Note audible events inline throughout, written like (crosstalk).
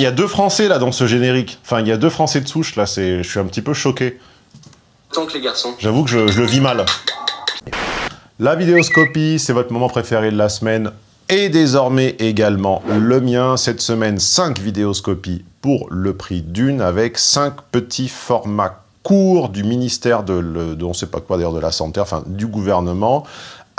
il y a deux Français là dans ce générique. Enfin, il y a deux Français de souche là, je suis un petit peu choqué. Tant que les garçons. J'avoue que je, je le vis mal. La vidéoscopie, c'est votre moment préféré de la semaine et désormais également le mien. Cette semaine, 5 vidéoscopies pour le prix d'une avec 5 petits formats courts du ministère de, le, de on sait pas quoi d'ailleurs de la santé, enfin du gouvernement,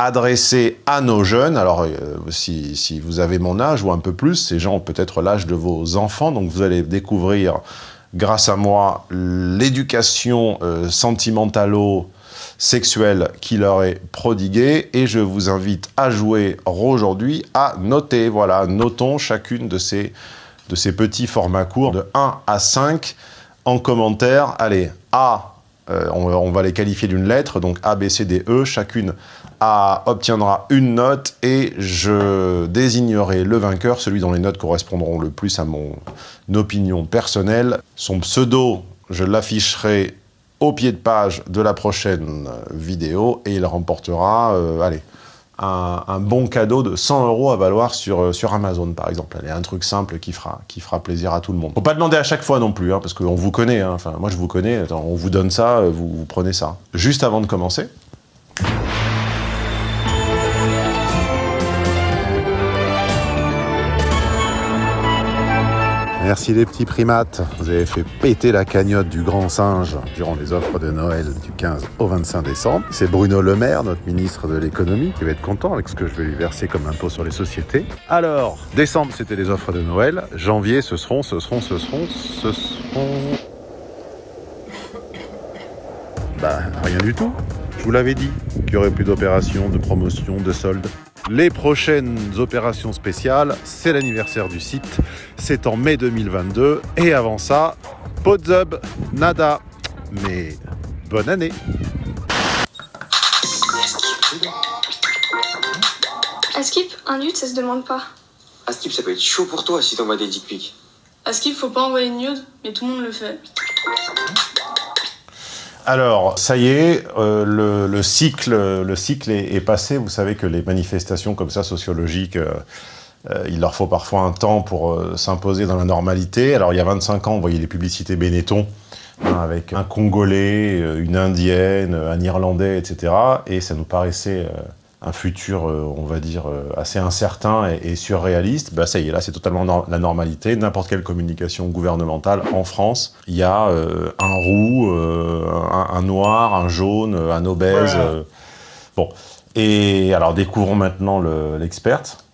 adressés à nos jeunes. Alors, euh, si, si, vous avez mon âge ou un peu plus, ces gens ont peut-être l'âge de vos enfants, donc vous allez découvrir, grâce à moi, l'éducation euh, sentimentalo sexuelle qui leur est prodiguée et je vous invite à jouer aujourd'hui à noter. Voilà, notons chacune de ces, de ces petits formats courts de 1 à 5 en commentaire. Allez, A, euh, on, va les qualifier d'une lettre, donc A, B, C, D, E, chacune obtiendra une note et je désignerai le vainqueur, celui dont les notes correspondront le plus à mon opinion personnelle. Son pseudo, je l'afficherai au pied de page de la prochaine vidéo et il remportera, euh, allez, un, bon cadeau de 100 euros à valoir sur, euh, sur Amazon, par exemple. Allez, un truc simple qui fera, qui fera plaisir à tout le monde. Faut pas demander à chaque fois non plus, hein, parce qu'on vous connaît. Hein. Enfin, moi, je vous connais. On vous donne ça, euh, vous prenez ça. Juste avant de commencer, Merci les petits primates, vous avez fait péter la cagnotte du grand singe durant les offres de Noël du 15 au 25 décembre. C'est Bruno Le Maire, notre ministre de l'économie, qui va être content avec ce que je vais lui verser comme impôt sur les sociétés. Alors, décembre c'était les offres de Noël, janvier ce seront, ce seront, ce seront, ce seront... Bah, rien du tout. Je vous l'avais dit, qu'il n'y aurait plus d'opérations, de promotions, de soldes. Les prochaines opérations spéciales, c'est l'anniversaire du site, c'est en mai 2022. Et avant ça, Podzub, nada. Mais bonne année Askip, un nude, ça se demande pas. Askip, ça peut être chaud pour toi si t'envoies des dick pics. Askip, faut pas envoyer une nude, mais tout le monde le fait. Alors, ça y est, euh, le, le, cycle, le cycle est, passé. Vous savez que les manifestations comme ça, sociologiques, euh, euh, il leur faut parfois un temps pour s'imposer dans la normalité. Alors, il y a 25 ans, on voyait les publicités Benetton, hein, avec un Congolais, une Indienne, un Irlandais, etc. Et ça nous paraissait un futur, on va dire, assez incertain et, et surréaliste, bah ça y est, là, c'est totalement no la normalité. N'importe quelle communication gouvernementale en France, il y a euh, un roux, euh, un, un, noir, un jaune, un obèse. Euh, bon. Et alors, découvrons maintenant l'experte. Le,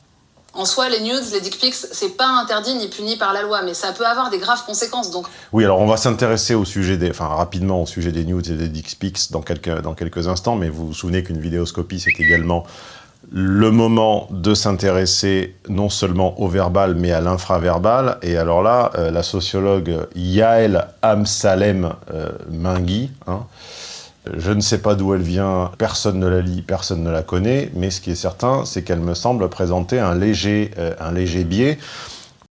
en soi, les nudes, les dick pics, c'est pas interdit ni puni par la loi, mais ça peut avoir des graves conséquences, donc. Oui, alors on va s'intéresser au sujet des, enfin rapidement au sujet des nudes et des dick pics dans quelques, dans quelques instants, mais vous vous souvenez qu'une vidéoscopie, c'est également le moment de s'intéresser non seulement au verbal, mais à l'infraverbal. Et alors là, euh, la sociologue Yael Amsalem euh, Mingui, hein, je ne sais pas d'où elle vient, personne ne la lit, personne ne la connaît, mais ce qui est certain, c'est qu'elle me semble présenter un léger, euh, un léger biais.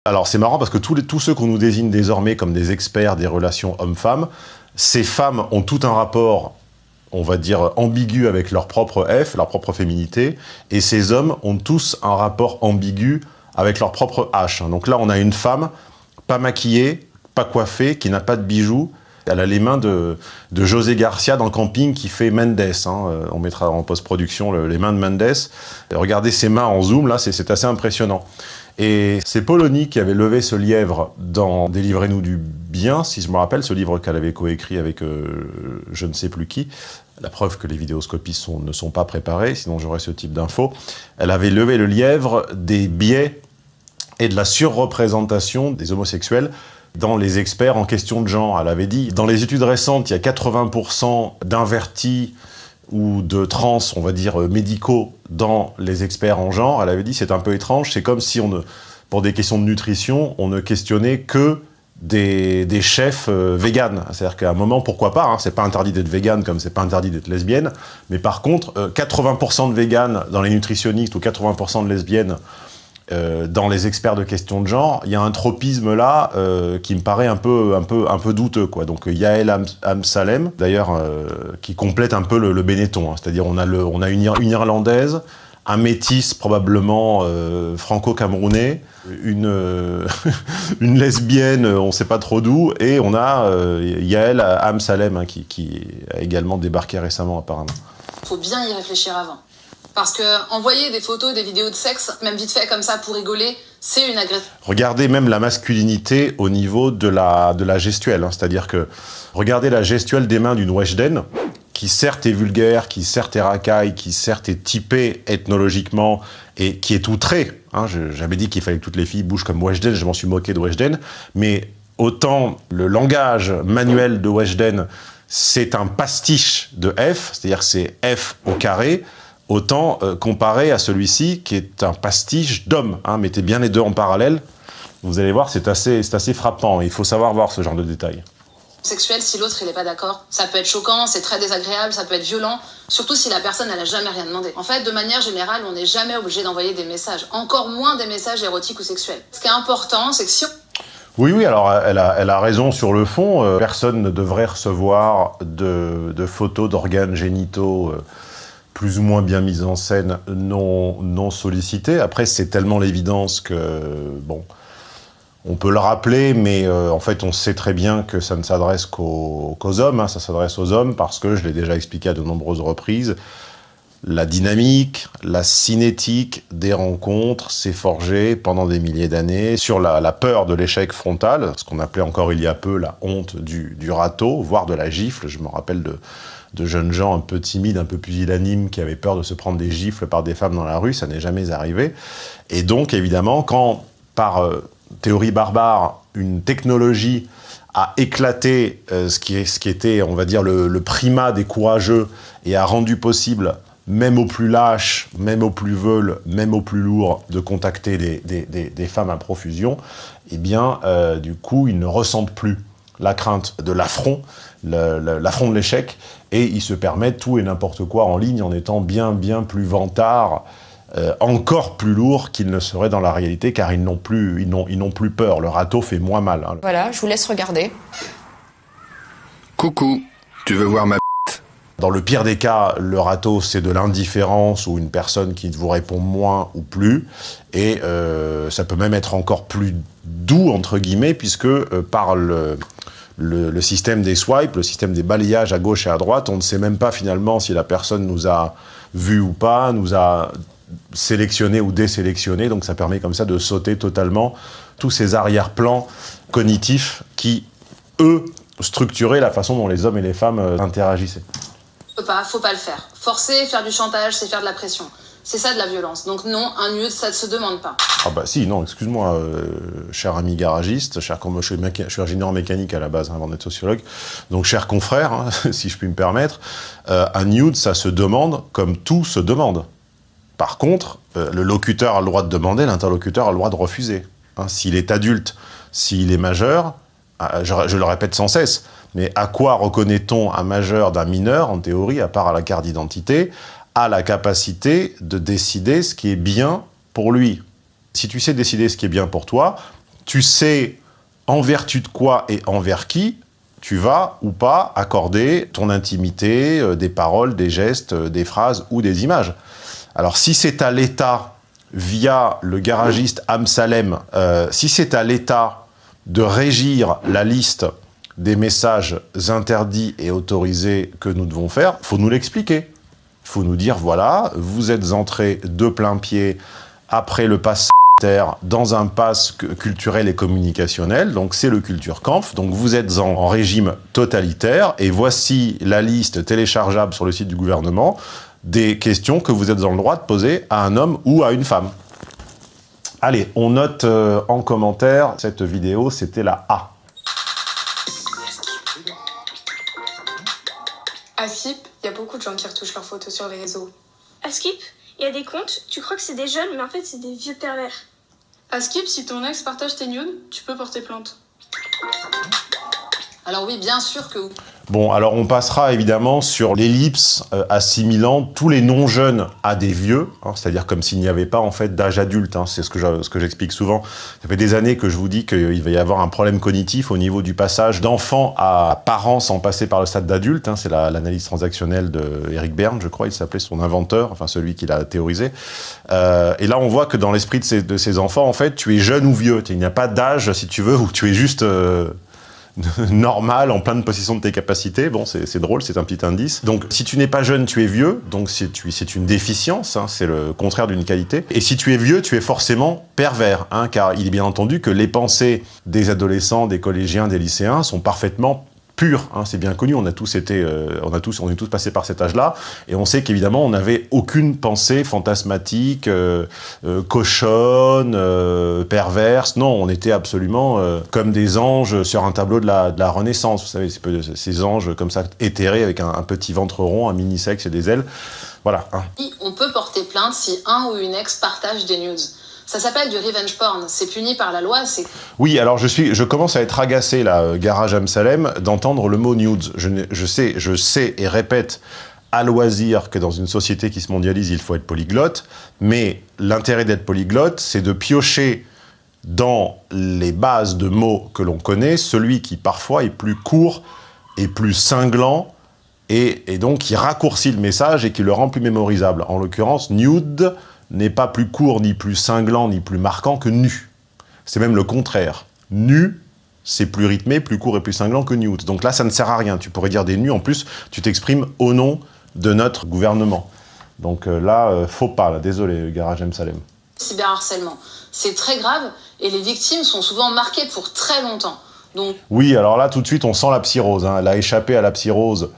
Alors c'est marrant parce que tous, tous ceux qu'on nous désigne désormais comme des experts des relations hommes-femmes, ces femmes ont tout un rapport, on va dire, ambigu avec leur propre F, leur propre féminité, et ces hommes ont tous un rapport ambigu avec leur propre H. Donc là, on a une femme pas maquillée, pas coiffée, qui n'a pas de bijoux, elle a les mains de, José Garcia dans le camping qui fait Mendes. Hein. On mettra en post-production le, les mains de Mendes. regardez ses mains en zoom, là, c'est assez impressionnant. Et c'est Polony qui avait levé ce lièvre dans Délivrez-nous du bien, si je me rappelle, ce livre qu'elle avait coécrit avec euh, je ne sais plus qui. La preuve que les vidéoscopies ne sont pas préparées, sinon j'aurais ce type d'infos. Elle avait levé le lièvre des biais et de la surreprésentation des homosexuels dans les experts en question de genre. Elle avait dit, dans les études récentes, il y a 80% d'invertis ou de trans, on va dire, médicaux dans les experts en genre. Elle avait dit, c'est un peu étrange, c'est comme si, on pour des questions de nutrition, on ne questionnait que des, chefs euh, véganes. C'est-à-dire qu'à un moment, pourquoi pas, hein, c'est pas interdit d'être végane comme c'est pas interdit d'être lesbienne, mais par contre, euh, 80% de véganes dans les nutritionnistes ou 80% de lesbiennes euh, dans les experts de questions de genre, il y a un tropisme là euh, qui me paraît un peu, un peu, un peu douteux. Quoi. Donc Yael Am Amsalem, d'ailleurs, euh, qui complète un peu le, le Benetton. Hein. C'est-à-dire on a, le, on a une, une, Irlandaise, un métis probablement euh, franco-camerounais, une, euh, (laughs) lesbienne, on ne sait pas trop d'où, et on a euh, Yael Amsalem hein, qui, a également débarqué récemment apparemment. Faut bien y réfléchir avant. Parce que envoyer des photos, des vidéos de sexe, même vite fait comme ça pour rigoler, c'est une agression. Regardez même la masculinité au niveau de la, de la gestuelle, hein. c'est-à-dire que regardez la gestuelle des mains d'une Weshden, qui certes est vulgaire, qui certes est racaille, qui certes est typée ethnologiquement et qui est outrée. Hein, J'avais dit qu'il fallait que toutes les filles bougent comme Weshden, je m'en suis moqué de Weshden, mais autant le langage manuel de Weshden, c'est un pastiche de F, c'est-à-dire c'est F au carré, autant euh, comparé à celui-ci qui est un pastiche d'homme. Hein, mettez bien les deux en parallèle, vous allez voir, c'est assez, assez frappant. Il faut savoir voir ce genre de détails sexuel si l'autre il est pas d'accord. Ça peut être choquant, c'est très désagréable, ça peut être violent, surtout si la personne elle a jamais rien demandé. En fait, de manière générale, on n'est jamais obligé d'envoyer des messages, encore moins des messages érotiques ou sexuels. Ce qui est important, c'est que si oui, oui, alors elle a, elle a raison sur le fond. Euh, personne ne devrait recevoir de, de photos d'organes génitaux euh, plus ou moins bien mises en scène, non, non sollicitées. Après, c'est tellement l'évidence que, bon, on peut le rappeler, mais euh, en fait, on sait très bien que ça ne s'adresse qu'aux hommes, hein. ça s'adresse aux hommes parce que, je l'ai déjà expliqué à de nombreuses reprises, la dynamique, la cinétique des rencontres s'est forgée pendant des milliers d'années sur la, peur de l'échec frontal, ce qu'on appelait encore il y a peu la honte du, râteau, voire de la gifle. Je me rappelle de, de, jeunes gens un peu timides, un peu pusillanimes, qui avaient peur de se prendre des gifles par des femmes dans la rue, ça n'est jamais arrivé. Et donc, évidemment, quand par... Euh, théorie barbare, une technologie a éclaté euh, ce, qui était, on va dire, le, primat des courageux et a rendu possible, même aux plus lâches, même aux plus veules, même aux plus lourds, de contacter des, femmes à profusion, eh bien, euh, du coup, ils ne ressentent plus la crainte de l'affront, l'affront de l'échec, et ils se permettent tout et n'importe quoi en ligne en étant bien, bien plus vantards euh, encore plus lourd qu'ils ne seraient dans la réalité, car ils n'ont plus, ils n'ont plus peur. Le râteau fait moins mal. Hein. Voilà, je vous laisse regarder. Coucou, tu veux voir ma dans le pire des cas, le râteau, c'est de l'indifférence ou une personne qui vous répond moins ou plus. Et euh, ça peut même être encore plus doux, entre guillemets, puisque euh, par le, le, système des swipes, le système des balayages à gauche et à droite, on ne sait même pas finalement si la personne nous a vu ou pas, nous a sélectionner ou désélectionner, donc ça permet comme ça de sauter totalement tous ces arrière-plans cognitifs qui, eux, structuraient la façon dont les hommes et les femmes euh, interagissaient. Faut pas, faut pas le faire. Forcer, faire du chantage, c'est faire de la pression. C'est ça de la violence. Donc non, un nude, ça ne se demande pas. Ah bah si, non, excuse-moi, euh, cher ami garagiste, cher, suis, je suis ingénieur mécanique à la base hein, avant d'être sociologue, donc cher confrère, hein, (laughs) si je puis me permettre, euh, un nude, ça se demande comme tout se demande. Par contre, euh, le locuteur a le droit de demander, l'interlocuteur a le droit de refuser. Hein, s'il est adulte, s'il est majeur, ah, je, le répète sans cesse, mais à quoi reconnaît-on un majeur d'un mineur, en théorie, à part à la carte d'identité, à la capacité de décider ce qui est bien pour lui Si tu sais décider ce qui est bien pour toi, tu sais en vertu de quoi et envers qui tu vas ou pas accorder ton intimité, euh, des paroles, des gestes, euh, des phrases ou des images. Alors si c'est à l'État, via le garagiste Amsalem, euh, si c'est à l'État de régir la liste des messages interdits et autorisés que nous devons faire, faut nous l'expliquer. Faut nous dire, voilà, vous êtes entré de plein pied après le pass dans un pass culturel et communicationnel, donc c'est le Culture Kampf, donc vous êtes en, régime totalitaire, et voici la liste téléchargeable sur le site du gouvernement des questions que vous êtes dans le droit de poser à un homme ou à une femme. Allez, on note euh, en commentaire, cette vidéo, c'était la A. il y a beaucoup de gens qui retouchent leurs photos sur les réseaux. À Skip, il y a des comptes, tu crois que c'est des jeunes, mais en fait c'est des vieux pervers. À Skip, si ton ex partage tes nudes, tu peux porter plainte. Alors oui, bien sûr que oui. Bon, alors on passera évidemment sur l'ellipse euh, assimilant tous les non-jeunes à des vieux, hein, c'est-à-dire comme s'il n'y avait pas en fait d'âge adulte, hein, c'est ce que j'explique souvent. Ça fait des années que je vous dis qu'il va y avoir un problème cognitif au niveau du passage d'enfant à parent sans passer par le stade d'adulte, hein, c'est la- l'analyse transactionnelle de Eric Berne, je crois, il s'appelait son inventeur, enfin celui qui l'a théorisé. Euh, et là on voit que dans l'esprit de ces, enfants, en fait, tu es jeune ou vieux, il n'y a pas d'âge si tu veux, où tu es juste... euh, (laughs) normal, en pleine possession de tes capacités. Bon, c'est drôle, c'est un petit indice. Donc, si tu n'es pas jeune, tu es vieux. Donc, c'est une déficience, hein, c'est le contraire d'une qualité. Et si tu es vieux, tu es forcément pervers, hein, car il est bien entendu que les pensées des adolescents, des collégiens, des lycéens sont parfaitement hein, c'est bien connu, on a tous été, euh, on a tous, on est tous passés par cet âge-là, et on sait qu'évidemment, on n'avait aucune pensée fantasmatique, euh, euh, cochonne, perverse. Non, on était absolument comme des anges sur un tableau de la, Renaissance. Vous savez, ces anges comme ça éthérés avec un, petit ventre rond, un mini sexe et des ailes. Voilà. hein. On peut porter plainte si un ou une ex partage des nudes. Ça s'appelle du revenge porn. C'est puni par la loi, c'est Oui, alors je suis, je commence à être agacé là, euh, garage Amsalem, d'entendre le mot nudes. Je, je sais, je sais et répète à loisir que dans une société qui se mondialise, il faut être polyglotte, mais l'intérêt d'être polyglotte, c'est de piocher dans les bases de mots que l'on connaît, celui qui parfois est plus court et plus cinglant, et, et donc qui raccourcit le message et qui le rend plus mémorisable. En l'occurrence, nude n'est pas plus court, ni plus cinglant, ni plus marquant que nu. C'est même le contraire. Nu, c'est plus rythmé, plus court et plus cinglant que nude. Donc là, ça ne sert à rien. Tu pourrais dire des nus. En plus, tu t'exprimes au nom de notre gouvernement. Donc euh, là, euh, faut pas. Là. Désolé, Garage M. Salem. cyberharcèlement. C'est très grave et les victimes sont souvent marquées pour très longtemps. Donc Oui, alors là, tout de suite, on sent la psyrose. hein. Elle a échappé à la psyrose.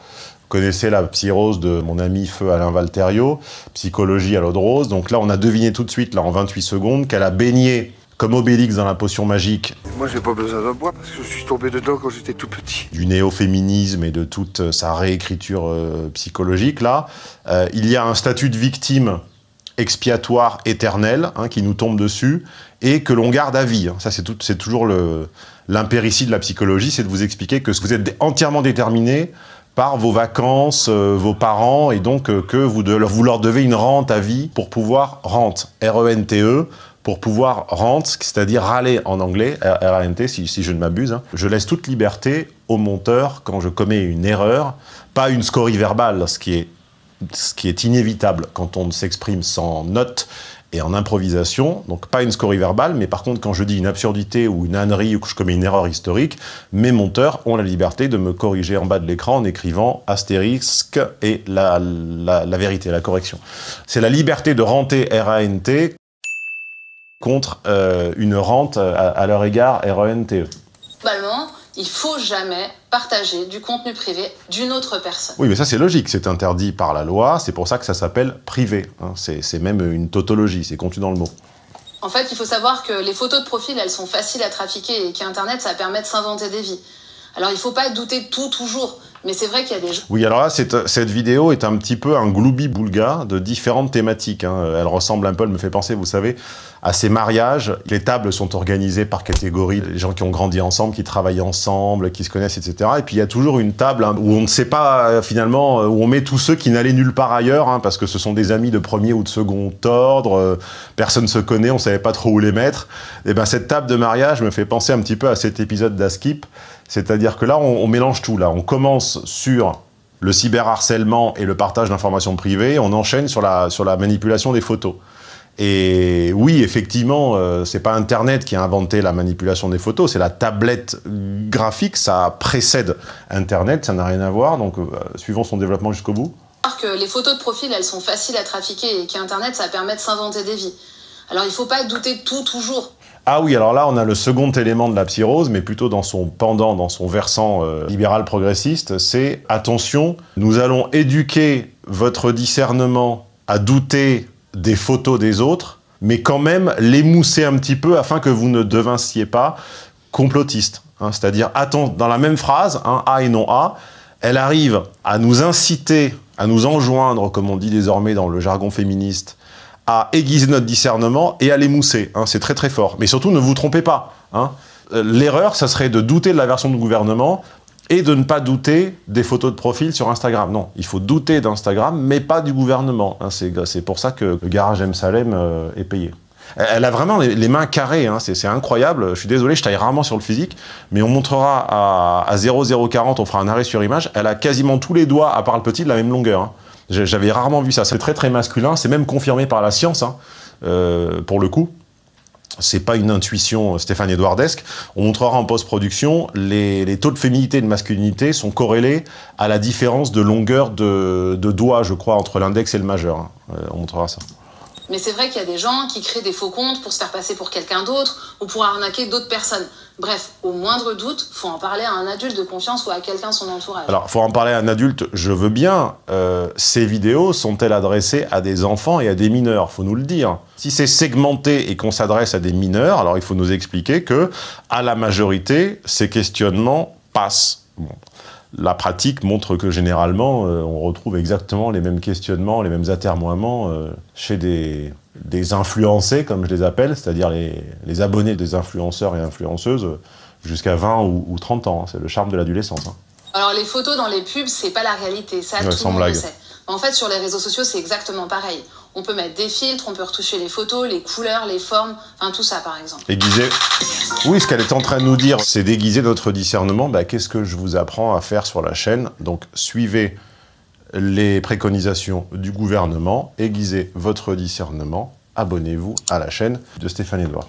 Connaissez la psyrose de mon ami Feu Alain Valterio, psychologie à l'eau de rose. Donc là, on a deviné tout de suite, là, en 28 secondes, qu'elle a baigné comme Obélix dans la potion magique Moi, j'ai pas besoin d'un bois parce que je suis tombé dedans quand j'étais tout petit. du néo-féminisme et de toute euh, sa réécriture euh, psychologique, là, euh, il y a un statut de victime expiatoire éternel hein, qui nous tombe dessus et que l'on garde à vie. hein. Ça, c'est toujours l'impéritie de la psychologie, c'est de vous expliquer que vous êtes entièrement déterminé par vos vacances, euh, vos parents, et donc euh, que vous, vous leur devez une rente à vie pour pouvoir rente, R-E-N-T-E, pour pouvoir rente, c'est-à-dire râler en anglais, R-A-N-T, si, si je ne m'abuse. hein. Je laisse toute liberté au monteur quand je commets une erreur, pas une scorie verbale, ce qui est, ce qui est inévitable quand on s'exprime sans notes et en improvisation, donc pas une scorie verbale, mais par contre quand je dis une absurdité ou une ânerie ou que je commets une erreur historique, mes monteurs ont la liberté de me corriger en bas de l'écran en écrivant astérisque et la, vérité, la correction. C'est la liberté de renter R-A-N-T contre euh, une rente à, leur égard R-E-N-T-E. globalement, il faut jamais partager du contenu privé d'une autre personne. Oui, mais ça c'est logique, c'est interdit par la loi, c'est pour ça que ça s'appelle privé. hein. C'est même une tautologie, c'est contenu dans le mot. En fait, il faut savoir que les photos de profil, elles sont faciles à trafiquer et qu'Internet, ça permet de s'inventer des vies. Alors, il faut pas douter de tout toujours, mais c'est vrai qu'il y a des gens Oui, alors là, cette, vidéo est un petit peu un gloubi-boulga de différentes thématiques. hein. Elle ressemble un peu, elle me fait penser, vous savez, à ces mariages. Les tables sont organisées par catégorie, les gens qui ont grandi ensemble, qui travaillent ensemble, qui se connaissent, etc. Et puis il y a toujours une table hein, où on ne sait pas euh, finalement, euh, où on met tous ceux qui n'allaient nulle part ailleurs, hein, parce que ce sont des amis de premier ou de second ordre, euh, personne se connaît, on savait pas trop où les mettre. Et ben cette table de mariage me fait penser un petit peu à cet épisode d'Askip. C'est-à-dire que là, on, mélange tout. Là, on commence sur le cyberharcèlement et le partage d'informations privées, on enchaîne sur la, sur la manipulation des photos. Et oui, effectivement, euh, c'est pas Internet qui a inventé la manipulation des photos, c'est la tablette graphique, ça précède Internet, ça n'a rien à voir, donc euh, suivons son développement jusqu'au bout. que les photos de profil, elles sont faciles à trafiquer et qu'Internet, ça permet de s'inventer des vies. Alors, il faut pas douter de tout toujours. Ah oui, alors là, on a le second élément de la psyrose, mais plutôt dans son pendant, dans son versant euh, libéral progressiste, c'est attention, nous allons éduquer votre discernement à douter des photos des autres, mais quand même l'émousser un petit peu afin que vous ne devinciez pas complotiste. hein. C'est-à-dire, dans la même phrase, hein, A et non A, elle arrive à nous inciter, à nous enjoindre, comme on dit désormais dans le jargon féministe, à aiguiser notre discernement et à l'émousser. hein. c'est très très fort. Mais surtout, ne vous trompez pas. hein. Euh, L'erreur, ça serait de douter de la version du gouvernement et de ne pas douter des photos de profil sur Instagram. Non, il faut douter d'Instagram, mais pas du gouvernement. Hein. C'est pour ça que le garage M. Salem euh, est payé. Elle a vraiment les, mains carrées, c'est incroyable. Je suis désolé, je taille rarement sur le physique, mais on montrera à, à 0,040, on fera un arrêt sur image. Elle a quasiment tous les doigts, à part le petit, de la même longueur. J'avais rarement vu ça. C'est très très masculin, c'est même confirmé par la science, euh, pour le coup c'est pas une intuition Stéphane Edouardesque. On montrera en post-production, les, taux de féminité et de masculinité sont corrélés à la différence de longueur de, doigts, je crois, entre l'index et le majeur. Hein. Euh, on montrera ça. Mais c'est vrai qu'il y a des gens qui créent des faux comptes pour se faire passer pour quelqu'un d'autre ou pour arnaquer d'autres personnes. Bref, au moindre doute, faut en parler à un adulte de confiance ou à quelqu'un de son entourage. Alors, faut en parler à un adulte, je veux bien. Euh, ces vidéos sont-elles adressées à des enfants et à des mineurs? Faut nous le dire. Si c'est segmenté et qu'on s'adresse à des mineurs, alors il faut nous expliquer que, à la majorité, ces questionnements passent. La pratique montre que généralement, euh, on retrouve exactement les mêmes questionnements, les mêmes atermoiements euh, chez des, des, influencés, comme je les appelle, c'est-à-dire les, abonnés des influenceurs et influenceuses jusqu'à 20 ou, 30 ans. Hein. C'est le charme de l'adolescence. Hein. Alors les photos dans les pubs, c'est pas la réalité, ça tout le monde le sait. En fait, sur les réseaux sociaux, c'est exactement pareil. On peut mettre des filtres, on peut retoucher les photos, les couleurs, les formes, enfin tout ça par exemple. Aiguiser. Oui, ce qu'elle est en train de nous dire, c'est déguiser notre discernement. Bah, Qu'est-ce que je vous apprends à faire sur la chaîne? Donc suivez les préconisations du gouvernement, aiguisez votre discernement, abonnez-vous à la chaîne de Stéphane Edouard.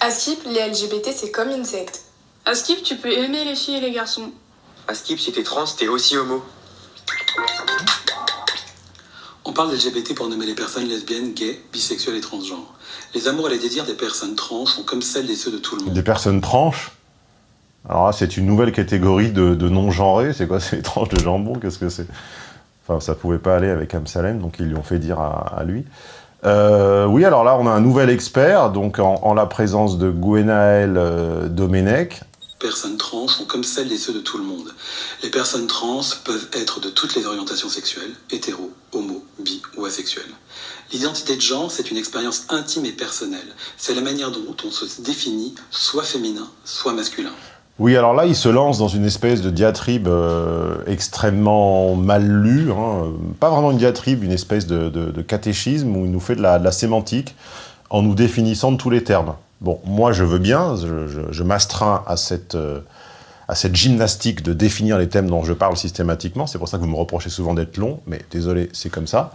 À Skip, les LGBT, c'est comme une secte. À Skip, tu peux aimer les filles et les garçons. À Skip, si t'es trans, t'es aussi homo. Parle d'LGBT pour nommer les personnes lesbiennes, gays, bisexuelles et transgenres. Les amours et les désirs des personnes trans sont comme celles et ceux de tout le monde. Des personnes tranches Alors là, c'est une nouvelle catégorie de, non-genrés. C'est quoi C'est les tranches de jambon? Qu'est-ce que c'est? Enfin, ça pouvait pas aller avec Amsalem, donc ils lui ont fait dire à, lui. Euh, oui, alors là, on a un nouvel expert, donc en, la présence de Gwenaël euh, Domenech, personnes trans sont comme celles et ceux de tout le monde. Les personnes trans peuvent être de toutes les orientations sexuelles, hétéro, homo, bi ou asexuelles. L'identité de genre, c'est une expérience intime et personnelle. C'est la manière dont on se définit, soit féminin, soit masculin. Oui, alors là, il se lance dans une espèce de diatribe euh, extrêmement mal lue, hein. pas vraiment une diatribe, une espèce de, catéchisme où il nous fait de la sémantique en nous définissant de tous les termes. Bon, moi je veux bien, je, m'astreins à cette, euh, à cette gymnastique de définir les thèmes dont je parle systématiquement, c'est pour ça que vous me reprochez souvent d'être long, mais désolé, c'est comme ça.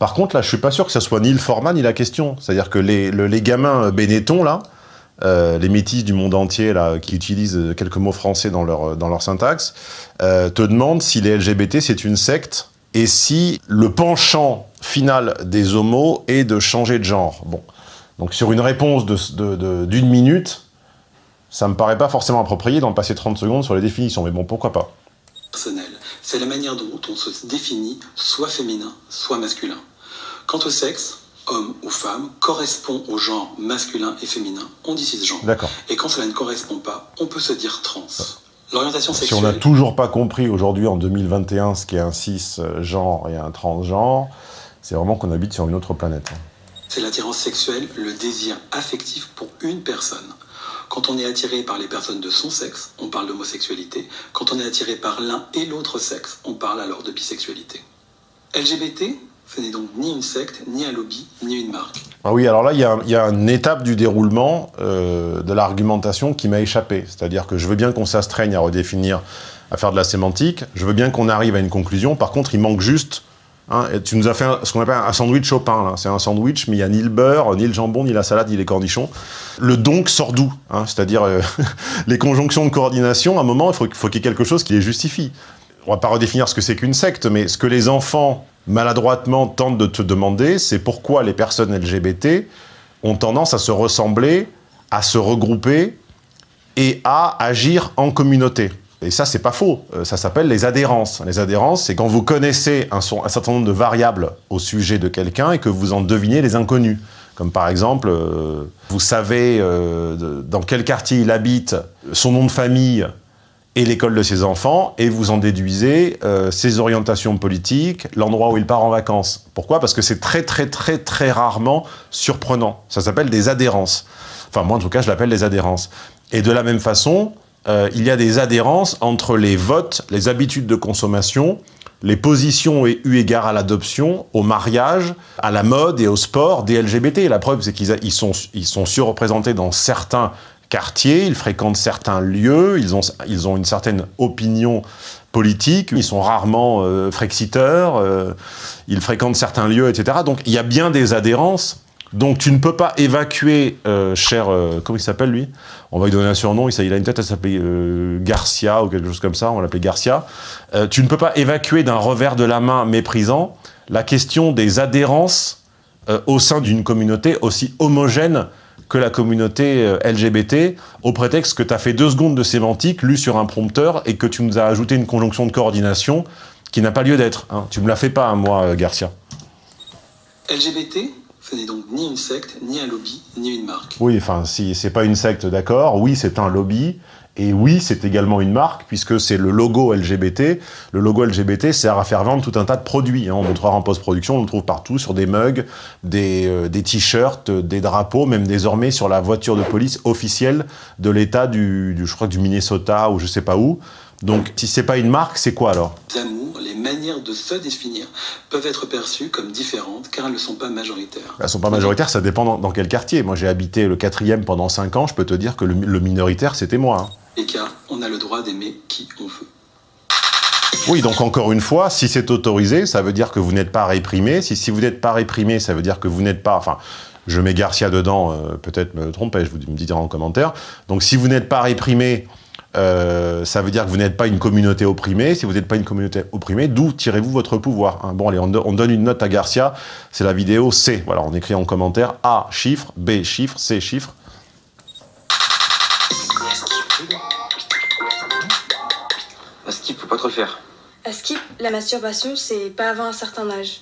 Par contre, là, je suis pas sûr que ce soit ni le format ni la question. C'est-à-dire que les, les gamins Benetton, là, euh, les métis du monde entier là, qui utilisent quelques mots français dans leur, dans leur syntaxe, euh, te demandent si les LGBT c'est une secte et si le penchant final des homos est de changer de genre. Bon, donc sur une réponse d'une minute, ça me paraît pas forcément approprié d'en passer 30 secondes sur les définitions, mais bon, pourquoi pas. Personnel, c'est la manière dont on se définit, soit féminin, soit masculin. Quant au sexe, homme ou femme, correspond au genre masculin et féminin, on dit cisgenre. D'accord. Et quand cela ne correspond pas, on peut se dire trans. L'orientation sexuelle... Si on n'a toujours pas compris aujourd'hui, en 2021, ce qu'est un cisgenre et un transgenre, c'est vraiment qu'on habite sur une autre planète. Hein. C'est l'attirance sexuelle, le désir affectif pour une personne. Quand on est attiré par les personnes de son sexe, on parle d'homosexualité. Quand on est attiré par l'un et l'autre sexe, on parle alors de bisexualité. LGBT, ce n'est donc ni une secte, ni un lobby, ni une marque. Ah oui, alors là, il y, a, une étape du déroulement euh, de l'argumentation qui m'a échappé. C'est-à-dire que je veux bien qu'on s'astreigne à redéfinir, à faire de la sémantique. Je veux bien qu'on arrive à une conclusion. Par contre, il manque juste Hein, tu nous as fait ce qu'on appelle un sandwich au pain. C'est un sandwich, mais il n'y a ni le beurre, ni le jambon, ni la salade, ni les cornichons. Le donc sort d'où hein, C'est-à-dire euh, (laughs) les conjonctions de coordination, à un moment, il faut, qu'il y ait quelque chose qui les justifie. On va pas redéfinir ce que c'est qu'une secte, mais ce que les enfants, maladroitement, tentent de te demander, c'est pourquoi les personnes LGBT ont tendance à se ressembler, à se regrouper et à agir en communauté. Et ça, c'est pas faux. Euh, ça s'appelle les adhérences. Les adhérences, c'est quand vous connaissez un, certain nombre de variables au sujet de quelqu'un et que vous en devinez les inconnus. Comme par exemple, euh, vous savez euh, dans quel quartier il habite, son nom de famille et l'école de ses enfants, et vous en déduisez ses orientations politiques, l'endroit où il part en vacances. Pourquoi? Parce que c'est très très très très rarement surprenant. Ça s'appelle des adhérences. Enfin, moi en tout cas, je l'appelle des adhérences. Et de la même façon, euh, il y a des adhérences entre les votes, les habitudes de consommation, les positions eu égard à l'adoption, au mariage, à la mode et au sport des LGBT. La preuve, c'est qu'ils sont, ils sont surreprésentés dans certains quartiers, ils fréquentent certains lieux, ils ont, une certaine opinion politique, ils sont rarement euh, frexiteurs, euh, ils fréquentent certains lieux, etc. Donc il y a bien des adhérences. Donc tu ne peux pas évacuer, euh, cher, euh, comment il s'appelle lui? On va lui donner un surnom, il, a une tête à s'appeler euh, Garcia ou quelque chose comme ça, on va l'appeler Garcia. Tu ne peux pas évacuer d'un revers de la main méprisant la question des adhérences au sein d'une communauté aussi homogène que la communauté LGBT, au prétexte que tu as fait deux secondes de sémantique, lu sur un prompteur, et que tu nous as ajouté une conjonction de coordination qui n'a pas lieu d'être. Hein. Tu me la fais pas, hein, moi, Garcia. LGBT, ce n'est donc ni une secte, ni un lobby, ni une marque. Oui, enfin, si c'est pas une secte, d'accord. Oui, c'est un lobby. Et oui, c'est également une marque, puisque c'est le logo LGBT. Le logo LGBT sert à faire vendre tout un tas de produits. hein. On montrera en post-production, on le trouve partout, sur des mugs, des, euh, des t-shirts, des drapeaux, même désormais sur la voiture de police officielle de l'État du, je crois du Minnesota ou je sais pas où. Donc, si c'est pas une marque, c'est quoi alors? Les amours, les manières de se définir peuvent être perçues comme différentes car elles ne sont pas majoritaires. Elles sont pas majoritaires, ça dépend dans, dans quel quartier. Moi, j'ai habité le quatrième pendant cinq ans, je peux te dire que le, le minoritaire, c'était moi. hein. Et car on a le droit d'aimer qui on veut. Oui, donc encore une fois, si c'est autorisé, ça veut dire que vous n'êtes pas réprimé. Si, si vous n'êtes pas réprimé, ça veut dire que vous n'êtes pas... Enfin, je mets Garcia dedans, euh, peut-être me trompez, je vous me dirai en commentaire. Donc si vous n'êtes pas réprimé, euh, ça veut dire que vous n'êtes pas une communauté opprimée. Si vous n'êtes pas une communauté opprimée, d'où tirez-vous votre pouvoir hein? Bon, allez, on, do- on donne une note à Garcia. C'est la vidéo C. Voilà, on écrit en commentaire A, chiffre, B, chiffre, C, chiffre. À skip, faut pas trop le faire. À skip, la masturbation, c'est pas avant un certain âge.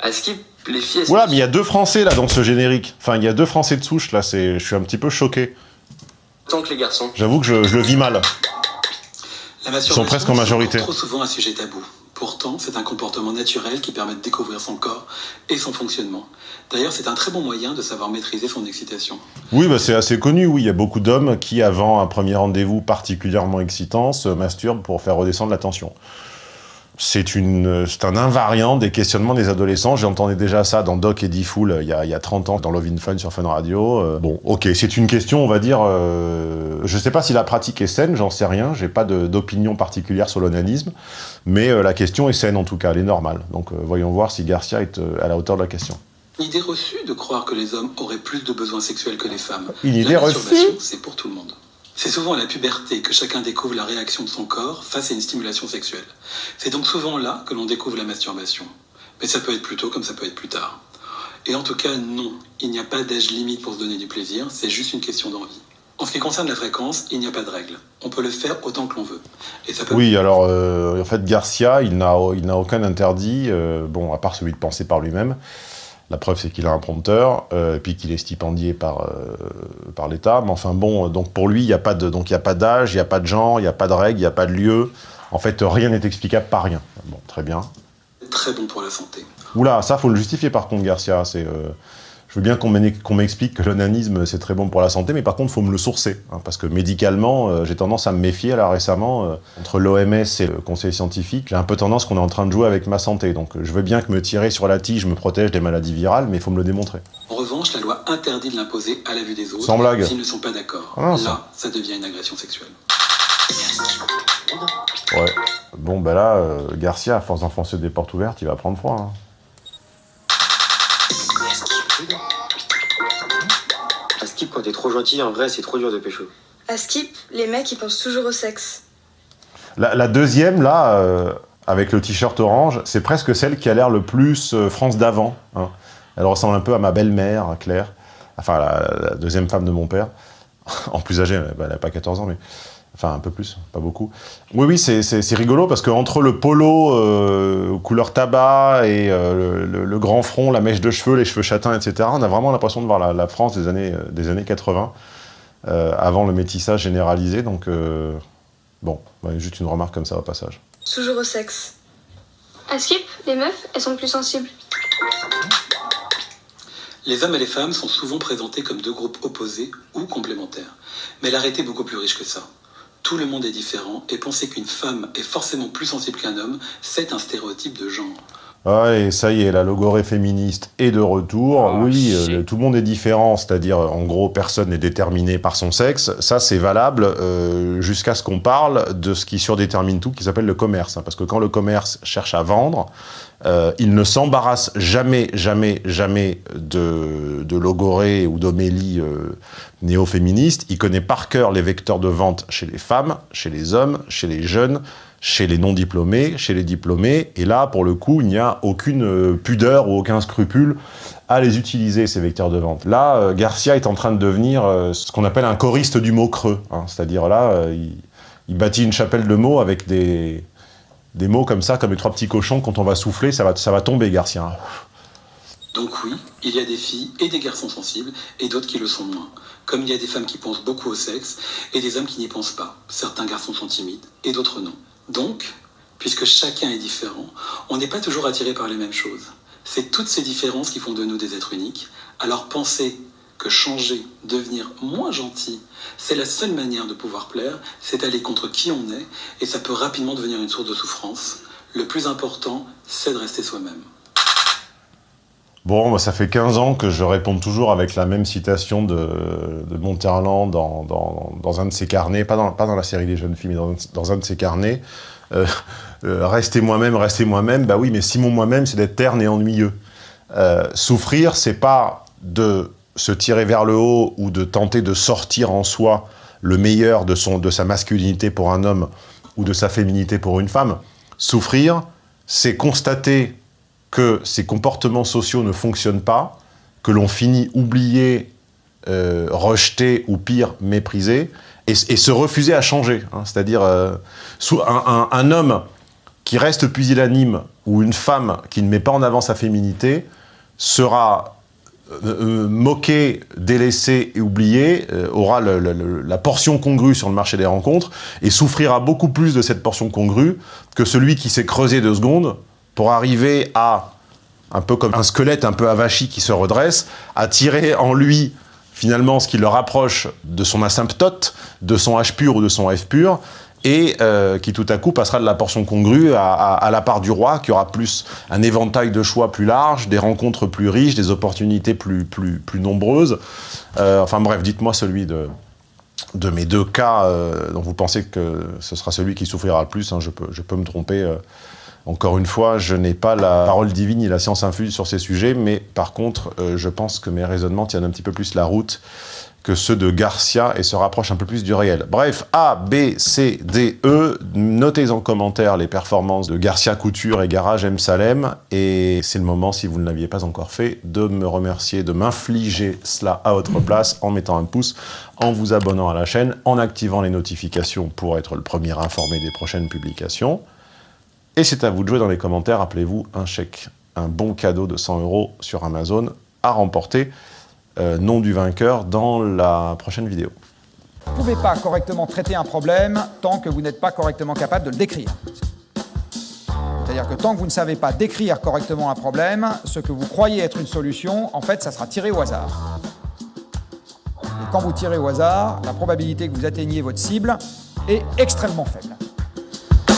À skip, les filles, Voilà, mais il y a deux Français là dans ce générique. Enfin, il y a deux Français de souche là. C'est, je suis un petit peu choqué. Que les garçons. J'avoue que je, je le vis mal. La masturbation, presque en majorité. trop souvent un sujet tabou. Pourtant, c'est un comportement naturel qui permet de découvrir son corps et son fonctionnement. D'ailleurs, c'est un très bon moyen de savoir maîtriser son excitation. Oui, bah, c'est assez connu, oui. Il y a beaucoup d'hommes qui, avant un premier rendez-vous particulièrement excitant, se masturbent pour faire redescendre la tension. C'est un invariant des questionnements des adolescents. J'entendais déjà ça dans Doc et D-Fool il, y a- il y a 30 ans, dans Love in Fun sur Fun Radio. Euh, bon, ok, c'est une question, on va dire... euh, je sais pas si la pratique est saine, j'en sais rien. J'ai pas d'opinion particulière sur l'onanisme. Mais euh, la question est saine, en tout cas, elle est normale. Donc, euh, voyons voir si Garcia est euh, à la hauteur de la question. Une idée reçue de croire que les hommes auraient plus de besoins sexuels que les femmes. Une idée la reçue c'est pour tout le monde. C'est souvent à la puberté que chacun découvre la réaction de son corps face à une stimulation sexuelle. C'est donc souvent là que l'on découvre la masturbation. Mais ça peut être plus tôt comme ça peut être plus tard. Et en tout cas, non, il n'y a pas d'âge limite pour se donner du plaisir, c'est juste une question d'envie. En ce qui concerne la fréquence, il n'y a pas de règle. On peut le faire autant que l'on veut. Oui, alors euh, en fait Garcia, il n'a il n'a aucun interdit, euh, bon, à part celui de penser par lui-même. La preuve, c'est qu'il a un prompteur, euh, et puis qu'il est stipendié par, euh, par l'État. Mais enfin bon, euh, donc pour lui, il n'y a pas d'âge, il n'y a pas de genre, il n'y a pas de règle, il n'y a pas de lieu. En fait, rien n'est explicable par rien. Bon, très bien. très bon pour la santé. Oula, ça, faut le justifier par contre, Garcia. C'est, euh, je veux bien qu'on m'explique que l'onanisme, c'est très bon pour la santé, mais par contre, faut me le sourcer. hein, parce que médicalement, euh, j'ai tendance à me méfier, là, récemment, euh, entre l'OMS et le conseil scientifique, j'ai un peu tendance qu'on est en train de jouer avec ma santé. Donc, je veux bien que me tirer sur la tige me protège des maladies virales, mais il faut me le démontrer. En revanche, la loi interdit de l'imposer à la vue des autres Sans blague. s'ils ne sont pas d'accord. Ah non, ça- Là, ça devient une agression sexuelle. Ouais. Bon, ben là, euh, Garcia, à force d'enfoncer des portes ouvertes, il va prendre froid. hein. Skip, quand t'es trop gentil, en vrai, c'est trop dur de pécho. À skip, les mecs, ils pensent toujours au sexe. La, la deuxième, là, euh, avec le t-shirt orange, c'est presque celle qui a l'air le plus euh, France d'avant. hein. Elle ressemble un peu à ma belle-mère, Claire. Enfin, la, la deuxième femme de mon père. (laughs) en plus âgée, elle n'a pas 14 ans, mais... Enfin, un peu plus, pas beaucoup. Oui, oui, c'est- rigolo parce qu'entre le polo euh, couleur tabac et euh, le, grand front, la mèche de cheveux, les cheveux châtains, etc., on a vraiment l'impression de voir la, la France des années, euh, des années 80, euh, avant le métissage généralisé. Donc, euh, Bon, juste une remarque comme ça au passage. Toujours au sexe. À Skip, les meufs, elles sont plus sensibles. Les hommes et les femmes sont souvent présentés comme deux groupes opposés ou complémentaires. Mais la réalité est beaucoup plus riche que ça. Tout le monde est différent et penser qu'une femme est forcément plus sensible qu'un homme, c'est un stéréotype de genre. Ah, et ça y est, la logorée féministe est de retour. Oh, oui, euh, tout le monde est différent, c'est-à-dire, en gros, personne n'est déterminé par son sexe. Ça, c'est valable euh, jusqu'à ce qu'on parle de ce qui surdétermine tout, qui s'appelle le commerce. hein. parce que quand le commerce cherche à vendre, euh, il ne s'embarrasse jamais, jamais, jamais de, de logorée ou d'homélie euh, néo-féministe. Il connaît par cœur les vecteurs de vente chez les femmes, chez les hommes, chez les jeunes, chez les non-diplômés, chez les diplômés. Et là, pour le coup, il n'y a aucune euh, pudeur ou aucun scrupule à les utiliser, ces vecteurs de vente. Là, euh, Garcia est en train de devenir euh, ce qu'on appelle un choriste du mot creux. hein. C'est-à-dire là, il, il bâtit une chapelle de mots avec des, des mots comme ça, comme les trois petits cochons. Quand on va souffler, ça va, ça va tomber, Garcia. Donc oui, il y a des filles et des garçons sensibles et d'autres qui le sont moins. Comme il y a des femmes qui pensent beaucoup au sexe et des hommes qui n'y pensent pas. Certains garçons sont timides et d'autres non. Donc, puisque chacun est différent, on n'est pas toujours attiré par les mêmes choses. C'est toutes ces différences qui font de nous des êtres uniques. Alors penser que changer, devenir moins gentil, c'est la seule manière de pouvoir plaire, c'est aller contre qui on est et ça peut rapidement devenir une source de souffrance. Le plus important, c'est de rester soi-même. Bon, moi, ça fait 15 ans que je réponds toujours avec la même citation de, de Monterland dans, dans, un de ses carnets, pas dans, pas dans la série des jeunes filles, mais dans, un de ses carnets. Euh, euh, restez moi-même, restez moi-même. Bah oui, mais si mon moi-même, c'est d'être terne et ennuyeux. Euh, souffrir, c'est pas de se tirer vers le haut ou de tenter de sortir en soi le meilleur de, son, de sa masculinité pour un homme ou de sa féminité pour une femme. Souffrir, c'est constater que ces comportements sociaux ne fonctionnent pas, que l'on finit oublié, euh, rejeté ou pire, méprisé, et, se refuser à changer. hein. C'est-à-dire, euh, un, homme qui reste pusillanime ou une femme qui ne met pas en avant sa féminité sera euh, moqué, délaissé et oublié, aura la portion congrue sur le marché des rencontres et souffrira beaucoup plus de cette portion congrue que celui qui s'est creusé deux secondes pour arriver à, un peu comme un squelette un peu avachi qui se redresse, à tirer en lui finalement ce qui le rapproche de son asymptote, de son H pur ou de son F pur, et euh, qui tout à coup passera de la portion congrue à, la part du roi, qui aura plus un éventail de choix plus large, des rencontres plus riches, des opportunités plus, plus, plus nombreuses. Euh, enfin bref, dites-moi celui de, de mes deux cas euh, dont vous pensez que ce sera celui qui souffrira le plus. hein. je, peux, je peux me tromper. Encore une fois, je n'ai pas la parole divine ni la science infuse sur ces sujets, mais par contre, euh, je pense que mes raisonnements tiennent un petit peu plus la route que ceux de Garcia et se rapprochent un peu plus du réel. Bref, A, B, C, D, E, notez en commentaire les performances de Garcia Couture et Garage M. Salem, et c'est le moment, si vous ne l'aviez pas encore fait, de me remercier, de m'infliger cela à votre place en mettant un pouce, en vous abonnant à la chaîne, en activant les notifications pour être le premier informé des prochaines publications. Et c'est à vous de jouer dans les commentaires, rappelez-vous, un chèque, un bon cadeau de 100 euros sur Amazon à remporter, euh, nom du vainqueur dans la prochaine vidéo. Vous ne pouvez pas correctement traiter un problème tant que vous n'êtes pas correctement capable de le décrire. C'est-à-dire que tant que vous ne savez pas décrire correctement un problème, ce que vous croyez être une solution, en fait, ça sera tiré au hasard. Et quand vous tirez au hasard, la probabilité que vous atteigniez votre cible est extrêmement faible.